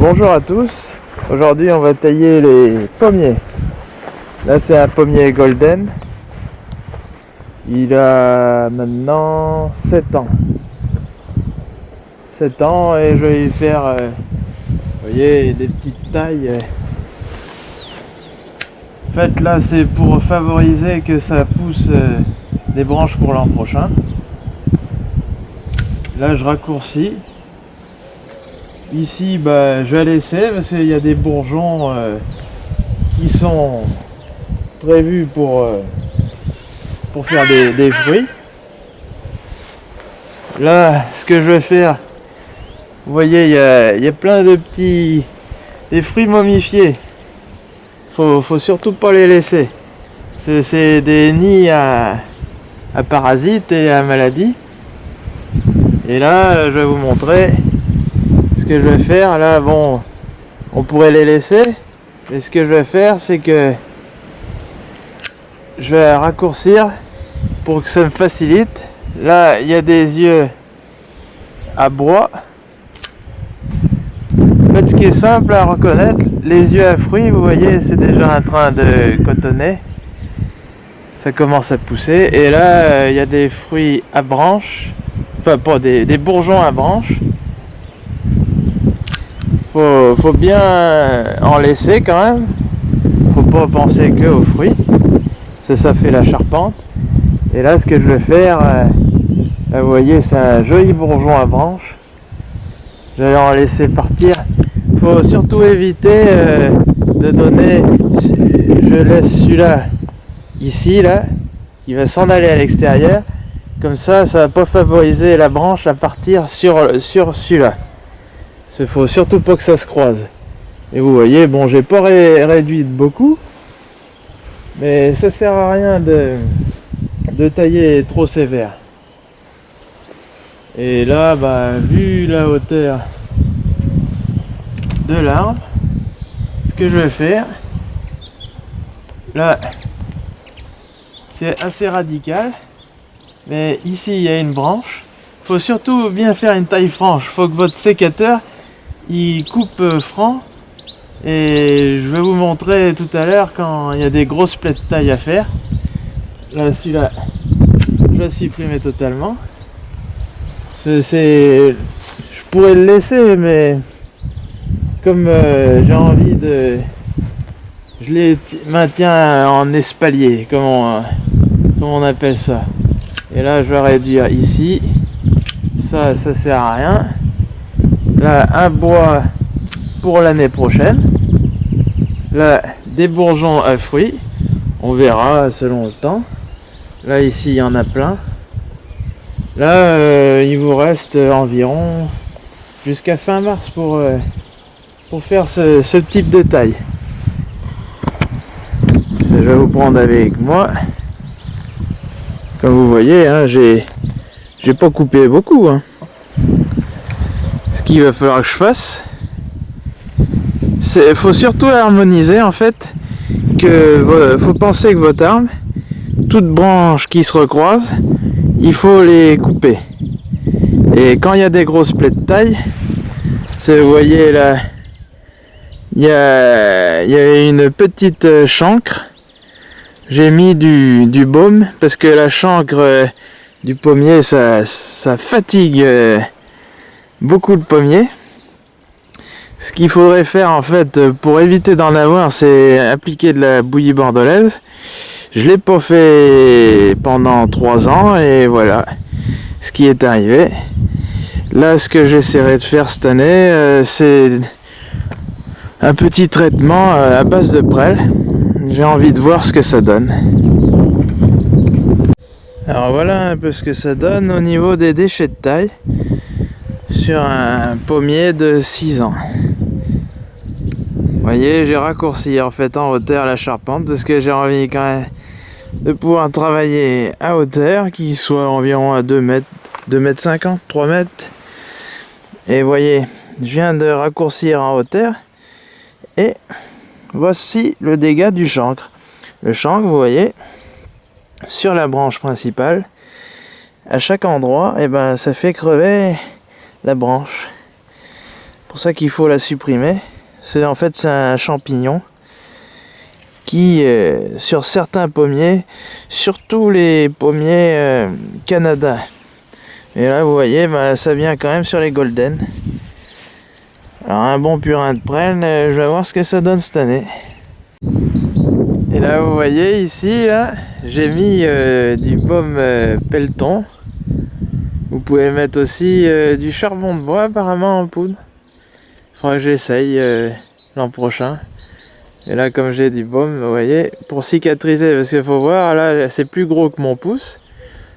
bonjour à tous. Aujourd'hui on va tailler les pommiers. Là c'est un pommier golden. Il a maintenant 7 ans. 7 ans et je vais faire, euh, voyez, des petites tailles. euh. En fait là c'est pour favoriser que ça pousse euh, des branches pour l'an prochain. Là je raccourcis. Ici, bah, je vais laisser parce qu'il y a des bourgeons euh, qui sont prévus pour, euh, pour faire des, des fruits. Là, ce que je vais faire, vous voyez, il y a, y a plein de petits des fruits momifiés. Faut, faut surtout pas les laisser. C'est des nids à, à parasites et à maladies. Et là, je vais vous montrer je vais faire là bon on pourrait les laisser. Mais ce que je vais faire c'est que je vais raccourcir pour que ça me facilite. Là il y a des yeux à bois. En fait ce qui est simple à reconnaître les yeux à fruits vous voyez c'est déjà en train de cotonner. Ça commence à pousser. Et là euh, il y a des fruits à branches. Enfin pas des bourgeons à branches faut, faut bien en laisser quand même. Faut pas penser que aux fruits. Ça, fait la charpente. Et là, ce que je vais faire, euh, vous voyez, c'est un joli bourgeon à branches. Je vais en laisser partir. Faut surtout éviter euh, de donner. Je laisse celui-là ici, là, qui va s'en aller à l'extérieur. Comme ça, ça va pas favoriser la branche à partir sur, sur celui-là. Il faut surtout pas que ça se croise. Et vous voyez, bon, j'ai pas ré- réduit beaucoup, mais ça sert à rien de, tailler trop sévère. Et là, bah, vu la hauteur de l'arbre, ce que je vais faire, là, c'est assez radical, mais ici il y a une branche. Faut surtout bien faire une taille franche. Faut que votre sécateur il coupe euh, franc. Et je vais vous montrer tout à l'heure quand il y a des grosses plaies de taille à faire. Là celui-là je vais supprimer totalement. C'est je pourrais le laisser mais comme euh, j'ai envie de je les ti- maintiens en espalier comme on, comme on appelle ça. Et là je vais réduire ici. Ça ça sert à rien Là, un bois pour l'année prochaine. Là, des bourgeons à fruits. On verra selon le temps. Là, ici, il y en a plein. Là, euh, il vous reste environ jusqu'à fin mars pour, euh, pour faire ce, type de taille. Je vais vous prendre avec moi. Comme vous voyez, hein, j'ai j'ai pas coupé beaucoup. hein ce qu'il va falloir que je fasse, c'est faut surtout harmoniser en fait que faut penser que votre arme, toute branche qui se recroise, il faut les couper. Et quand il y a des grosses plaies de taille, vous voyez là, il y a, il y a une petite euh, chancre. J'ai mis du, du baume parce que la chancre euh, du pommier ça, ça fatigue euh, beaucoup de pommiers. Ce qu'il faudrait faire en fait pour éviter d'en avoir, c'est appliquer de la bouillie bordelaise. Je l'ai pas fait pendant trois ans et voilà ce qui est arrivé. Là, ce que j'essaierai de faire cette année, euh, c'est un petit traitement euh, à base de prêle. J'ai envie de voir ce que ça donne. Alors voilà un peu ce que ça donne au niveau des déchets de taille sur un pommier de 6 ans. Voyez, j'ai raccourci en fait en hauteur la charpente parce que j'ai envie quand même de pouvoir travailler à hauteur qui soit environ à 2 mètres, 2 mètres 50, 3 mètres. Et voyez, je viens de raccourcir en hauteur et voici le dégât du chancre. Le chancre, vous voyez, sur la branche principale, à chaque endroit, et ben ça fait crever la branche. pour ça qu'il faut la supprimer. C'est en fait c'est un champignon qui euh, sur certains pommiers, surtout les pommiers euh, Canada. Et là vous voyez, bah, ça vient quand même sur les golden. Alors un bon purin de prêle, euh, je vais voir ce que ça donne cette année. Et là vous voyez ici, là, j'ai mis du baume pelleton. Vous pouvez mettre aussi du charbon de bois apparemment en poudre. Faudra que j'essaye l'an prochain. Et là, comme j'ai du baume, vous voyez, pour cicatriser, parce qu'il faut voir, là, c'est plus gros que mon pouce.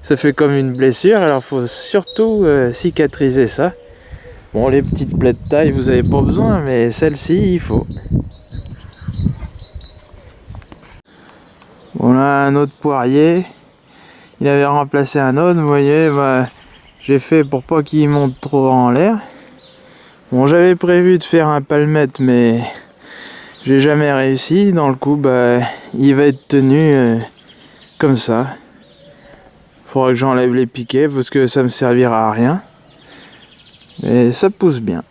Ça fait comme une blessure, alors il faut surtout euh, cicatriser ça. Bon, les petites plaies de taille, vous avez pas besoin, mais celle-ci, il faut. Bon, là, un autre poirier. Il avait remplacé un autre, vous voyez, bah, j'ai fait pour pas qu'il monte trop en l'air. Bon, j'avais prévu de faire un palmette, mais j'ai jamais réussi. Dans le coup, bah, il va être tenu euh, comme ça. Faudra que j'enlève les piquets parce que ça me servira à rien. Mais ça pousse bien.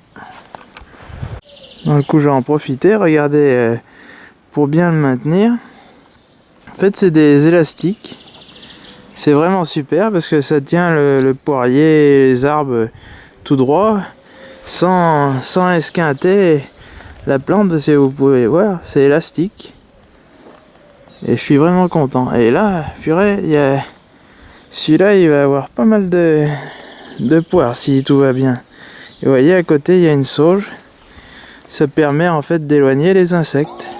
Dans le coup, j'ai en profiter. Regardez, euh, pour bien le maintenir. En fait, c'est des élastiques. C'est vraiment super parce que ça tient le, poirier et les arbres tout droit sans, sans esquinter la plante, si vous pouvez voir, c'est élastique. Et je suis vraiment content. Et là, purée, il y a... Celui-là, il va avoir pas mal de, de poires si tout va bien. Et vous voyez, à côté, il y a une sauge. Ça permet en fait d'éloigner les insectes.